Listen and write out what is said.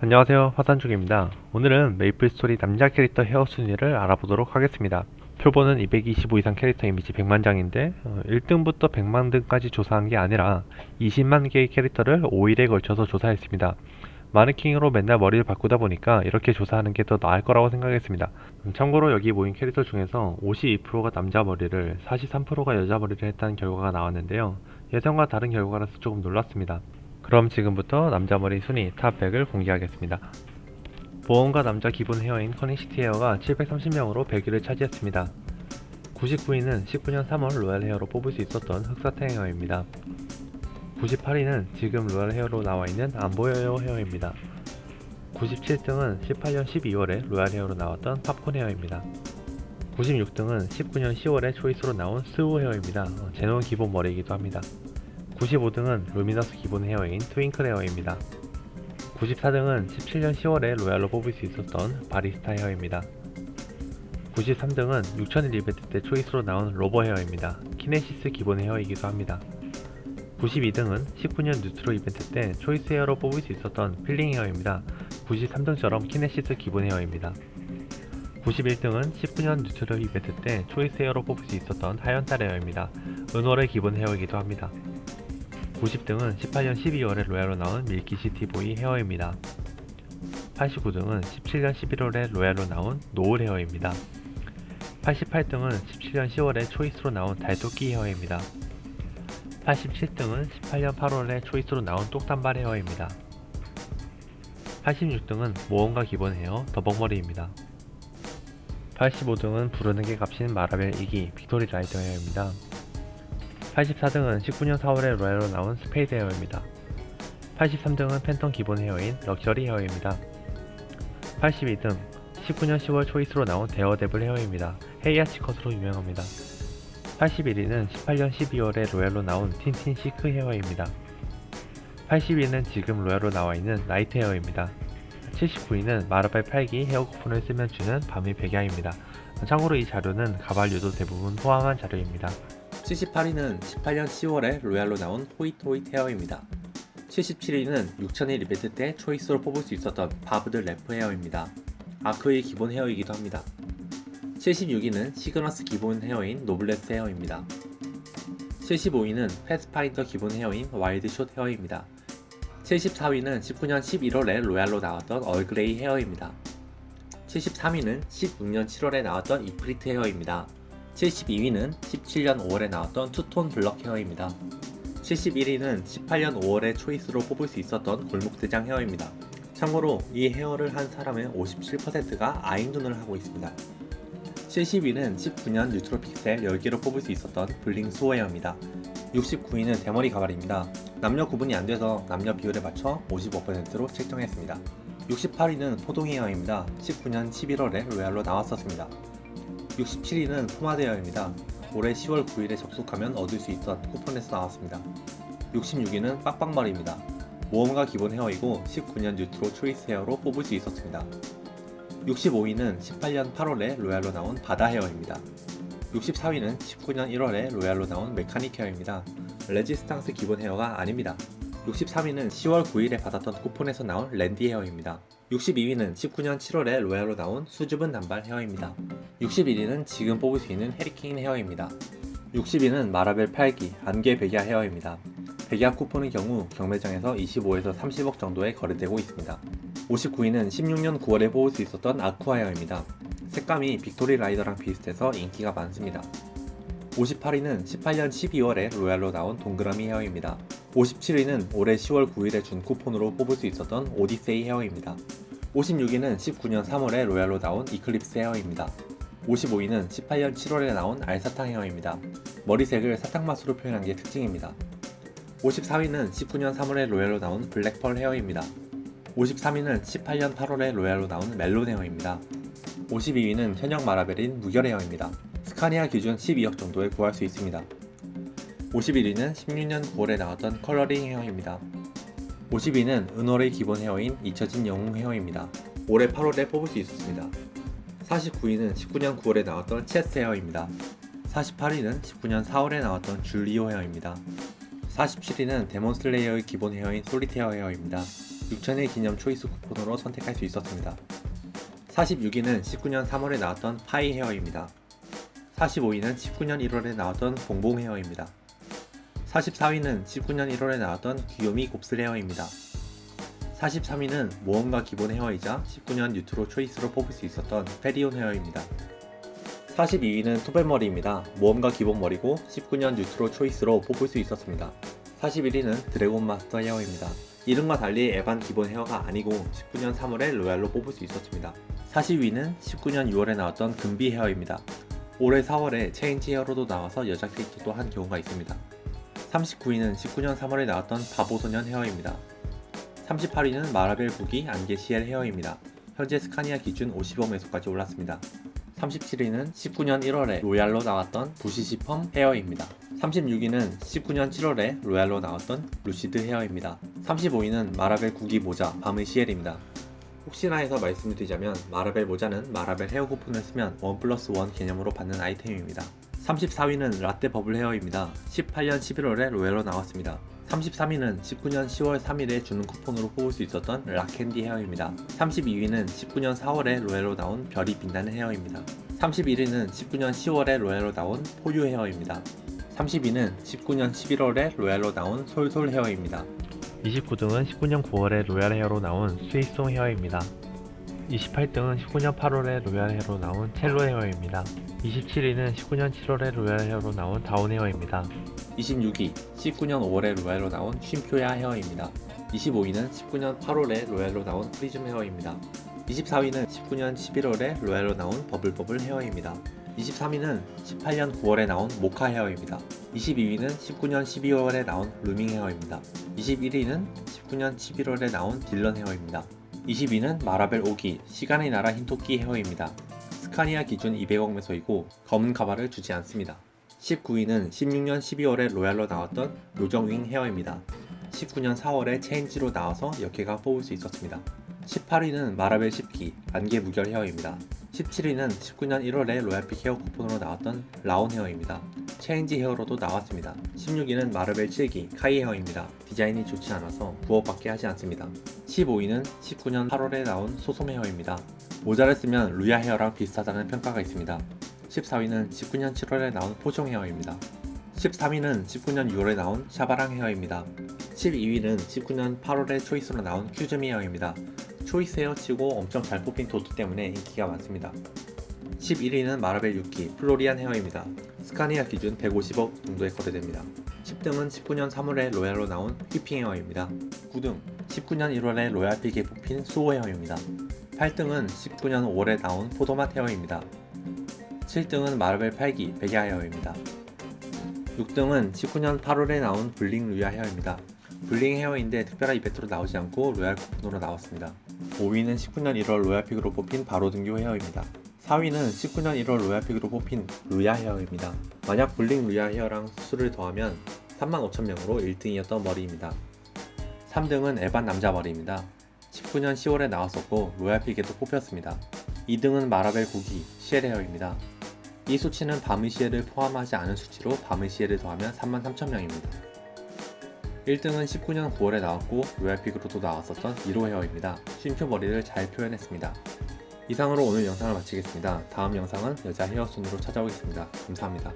안녕하세요. 화산중입니다. 오늘은 메이플스토리 남자 캐릭터 헤어 순위를 알아보도록 하겠습니다. 표본은 225 이상 캐릭터 이미지 100만장인데 1등부터 100만등까지 조사한 게 아니라 20만 개의 캐릭터를 5일에 걸쳐서 조사했습니다. 마네킹으로 맨날 머리를 바꾸다 보니까 이렇게 조사하는 게 더 나을 거라고 생각했습니다. 음, 참고로 여기 모인 캐릭터 중에서 52%가 남자 머리를 43%가 여자 머리를 했다는 결과가 나왔는데요. 예상과 다른 결과라서 조금 놀랐습니다 그럼 지금부터 남자 머리 순위 top 100을 공개하겠습니다. 모험가 남자 기본 헤어인 커닝시티 헤어가 730명으로 100위를 차지했습니다. 99위는 19년 3월 로얄 헤어로 뽑을 수 있었던 흑사태 헤어입니다. 98위는 지금 로얄 헤어로 나와있는 안보여요 헤어입니다. 97등은 18년 12월에 로얄 헤어로 나왔던 팝콘 헤어입니다. 96등은 19년 10월에 초이스로 나온 스우 헤어입니다. 제논 기본 머리이기도 합니다. 95등은 루미너스 기본 헤어인 트윙클 헤어입니다. 94등은 17년 10월에 로얄로 뽑을 수 있었던 바리스타 헤어입니다. 93등은 6000일 이벤트 때 초이스로 나온 로버 헤어입니다. 키네시스 기본 헤어이기도 합니다. 92등은 19년 뉴트로 이벤트 때 초이스 헤어로 뽑을 수 있었던 필링 헤어입니다. 93등처럼 키네시스 기본 헤어입니다. 91등은 19년 뉴트로 이벤트 때 초이스 헤어로 뽑을 수 있었던 하연탈 헤어입니다. 은월의 기본 헤어이기도 합니다. 90등은 18년 12월에 로얄로 나온 밀키시티보이 헤어입니다. 89등은 17년 11월에 로얄로 나온 노을 헤어입니다. 88등은 17년 10월에 초이스로 나온 달토끼 헤어입니다. 87등은 18년 8월에 초이스로 나온 똑단발 헤어입니다. 86등은 모험가 기본 헤어 더벅머리입니다. 85등은 부르는 게 값인 마라벨 2기 빅토리 라이더 헤어입니다. 84등은 19년 4월에 로얄로 나온 스페이드 헤어입니다. 83등은 팬텀 기본 헤어인 럭셔리 헤어입니다. 82등 19년 10월 초이스로 나온 데어데블 헤어입니다. 헤이하치 컷으로 유명합니다. 81위는 18년 12월에 로얄로 나온 틴틴 시크 헤어입니다. 80위는 지금 로얄로 나와있는 라이트 헤어입니다. 79위는 마라벨 8기 헤어 쿠폰을 쓰면 주는 밤의 백야입니다. 참고로 이 자료는 가발류도 대부분 포함한 자료입니다. 78위는 18년 10월에 로얄로 나온 호이트호이트 헤어입니다. 77위는 6000일 이벤트 때 초이스로 뽑을 수 있었던 바브드 래프 헤어입니다. 아크의 기본 헤어이기도 합니다. 76위는 시그너스 기본 헤어인 노블레스 헤어입니다. 75위는 패스파인더 기본 헤어인 와일드숏 헤어입니다. 74위는 19년 11월에 로얄로 나왔던 얼그레이 헤어입니다. 73위는 16년 7월에 나왔던 이프리트 헤어입니다. 72위는 17년 5월에 나왔던 투톤 블럭 헤어입니다. 71위는 18년 5월에 초이스로 뽑을 수 있었던 골목대장 헤어입니다. 참고로 이 헤어를 한 사람의 57%가 아인눈을 하고 있습니다. 70위는 19년 뉴트로 픽셀 10개로 뽑을 수 있었던 블링 수호 헤어입니다. 69위는 대머리 가발입니다. 남녀 구분이 안돼서 남녀 비율에 맞춰 55%로 책정했습니다. 68위는 포동 헤어입니다. 19년 11월에 로얄로 나왔었습니다. 67위는 포마드 헤어입니다. 올해 10월 9일에 접속하면 얻을 수 있던 쿠폰에서 나왔습니다. 66위는 빡빡머리입니다. 모험가 기본 헤어이고 19년 뉴트로 초이스 헤어로 뽑을 수 있었습니다. 65위는 18년 8월에 로얄로 나온 바다 헤어입니다. 64위는 19년 1월에 로얄로 나온 메카닉 헤어입니다. 레지스탕스 기본 헤어가 아닙니다. 63위는 10월 9일에 받았던 쿠폰에서 나온 랜디 헤어입니다. 62위는 19년 7월에 로얄로 나온 수줍은 단발 헤어입니다. 61위는 지금 뽑을 수 있는 허리케인 헤어입니다. 60위는 마라벨 8기 안개 백야 헤어입니다. 백야 쿠폰의 경우 경매장에서 25에서 30억 정도에 거래되고 있습니다. 59위는 16년 9월에 뽑을 수 있었던 아쿠아 헤어입니다. 색감이 빅토리 라이더랑 비슷해서 인기가 많습니다. 58위는 18년 12월에 로얄로 나온 동그라미 헤어입니다. 57위는 올해 10월 9일에 준 쿠폰으로 뽑을 수 있었던 오디세이 헤어입니다. 56위는 19년 3월에 로얄로 나온 이클립스 헤어입니다. 55위는 18년 7월에 나온 알사탕 헤어입니다. 머리색을 사탕맛으로 표현한 게 특징입니다. 54위는 19년 3월에 로얄로 나온 블랙펄 헤어입니다. 53위는 18년 8월에 로얄로 나온 멜론 헤어입니다. 52위는 현역 마라벨인 무결 헤어입니다. 스카니아 기준 12억 정도에 구할 수 있습니다. 51위는 16년 9월에 나왔던 컬러링 헤어입니다. 50위는 은월의 기본 헤어인 잊혀진 영웅 헤어입니다. 올해 8월에 뽑을 수 있었습니다. 49위는 19년 9월에 나왔던 체스 헤어입니다. 48위는 19년 4월에 나왔던 줄리오 헤어입니다. 47위는 데몬슬레이어의 기본 헤어인 솔리테어 헤어입니다. 6천일 기념 초이스 쿠폰으로 선택할 수 있었습니다. 46위는 19년 3월에 나왔던 파이 헤어입니다. 45위는 19년 1월에 나왔던 봉봉 헤어입니다. 44위는 19년 1월에 나왔던 귀요미 곱슬 헤어입니다. 43위는 모험가 기본 헤어이자 19년 뉴트로 초이스로 뽑을 수 있었던 페리온 헤어입니다. 42위는 토벨머리입니다. 모험가 기본 머리고 19년 뉴트로 초이스로 뽑을 수 있었습니다. 41위는 드래곤 마스터 헤어입니다. 이름과 달리 에반 기본 헤어가 아니고 19년 3월에 로얄로 뽑을 수 있었습니다. 40위는 19년 6월에 나왔던 금비 헤어입니다. 올해 4월에 체인지 헤어로도 나와서 여자 캐릭터도 한 경우가 있습니다. 39위는 19년 3월에 나왔던 바보소년 헤어입니다. 38위는 마라벨 부기 안개 CL 헤어입니다. 현재 스카니아 기준 50억 메소까지 올랐습니다. 37위는 19년 1월에 로얄로 나왔던 부시시 펌 헤어입니다. 36위는 19년 7월에 로얄로 나왔던 루시드 헤어입니다. 35위는 마라벨 구기 모자 밤의 CL입니다. 혹시나 해서 말씀을 드리자면 마라벨 모자는 마라벨 헤어 쿠폰을 쓰면 1 플러스 1 개념으로 받는 아이템입니다. 34위는 라떼 버블 헤어입니다. 18년 11월에 로얄로 나왔습니다. 33위는 19년 10월 3일에 주는 쿠폰으로 뽑을 수 있었던 락캔디 헤어입니다. 32위는 19년 4월에 로얄로 나온 별이 빛나는 헤어입니다. 31위는 19년 10월에 로얄로 나온 포유 헤어입니다. 30위는 19년 11월에 로얄로 나온 솔솔 헤어입니다. 29등은 19년 9월에 로얄 헤어로 나온 스위송 헤어입니다. 28등은 19년 8월에 로얄 헤어로 나온 첼로 헤어입니다. 27위는 19년 7월에 로얄 헤어로 나온 다운 헤어입니다. 26위 19년 5월에 로얄로 나온 쉼표야 헤어입니다. 25위는 19년 8월에 로얄로 나온 프리즘 헤어입니다. 24위는 19년 11월에 로얄로 나온 버블버블 헤어입니다. 23위는 18년 9월에 나온 모카 헤어입니다. 22위는 19년 12월에 나온 루밍 헤어입니다. 21위는 19년 11월에 나온 딜런 헤어입니다. 20위는 마라벨 오기 시간의 나라 흰토끼 헤어입니다. 스카니아 기준 200억 메소이고 검은 가발을 주지 않습니다. 19위는 16년 12월에 로얄로 나왔던 요정윙 헤어입니다. 19년 4월에 체인지로 나와서 여캐가 뽑을 수 있었습니다. 18위는 마라벨 10기 안개 무결 헤어입니다. 17위는 19년 1월에 로얄픽 헤어 쿠폰으로 나왔던 라온 헤어입니다. 체인지 헤어로도 나왔습니다. 16위는 마라벨 7기 카이 헤어입니다. 디자인이 좋지 않아서 부업밖에 하지 않습니다. 15위는 19년 8월에 나온 소솜 헤어입니다. 모자를 쓰면 루야 헤어랑 비슷하다는 평가가 있습니다. 14위는 19년 7월에 나온 포종 헤어입니다. 13위는 19년 6월에 나온 샤바랑 헤어입니다. 12위는 19년 8월에 초이스로 나온 큐즈미 헤어입니다. 초이스 헤어 치고 엄청 잘 뽑힌 도트 때문에 인기가 많습니다. 11위는 마라벨 6기 플로리안 헤어입니다. 스카니아 기준 150억 정도에 거래됩니다. 10등은 19년 3월에 로얄로 나온 휘핑 헤어입니다. 9등 19년 1월에 로얄 픽에 뽑힌 수호 헤어입니다. 8등은 19년 5월에 나온 포도맛 헤어입니다. 7등은 마라벨 8기 백야 헤어입니다. 6등은 19년 8월에 나온 블링 루야 헤어입니다. 블링 헤어인데 특별한 이벤트로 나오지 않고 로얄 쿠폰으로 나왔습니다. 5위는 19년 1월 로얄픽으로 뽑힌 바로 등교 헤어입니다. 4위는 19년 1월 로얄픽으로 뽑힌 루야 헤어입니다. 만약 블링 루야 헤어랑 수를 더하면 35,000명으로 1등이었던 머리입니다. 3등은 에반 남자 머리입니다. 19년 10월에 나왔었고 로얄픽에도 뽑혔습니다. 2등은 마라벨 고기 시엘 헤어입니다. 이 수치는 바미시에를 포함하지 않은 수치로 바미시에를 더하면 33,000명입니다. 1등은 19년 9월에 나왔고 로얄픽으로도 나왔었던 1호 헤어입니다. 쉼표 머리를 잘 표현했습니다. 이상으로 오늘 영상을 마치겠습니다. 다음 영상은 여자 헤어 순으로 찾아오겠습니다. 감사합니다.